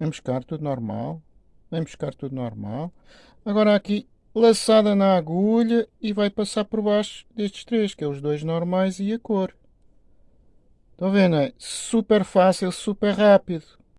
Vem buscar tudo normal. Vem buscar tudo normal. Agora aqui, laçada na agulha e vai passar por baixo destes três, que é os dois normais e a cor. Estão vendo? É super fácil, super rápido.